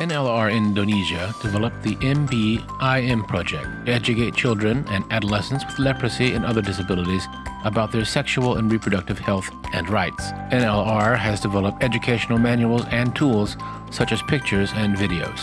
NLR Indonesia developed the MBIM project to educate children and adolescents with leprosy and other disabilities about their sexual and reproductive health and rights. NLR has developed educational manuals and tools such as pictures and videos.